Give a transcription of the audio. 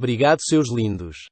Obrigado, seus lindos.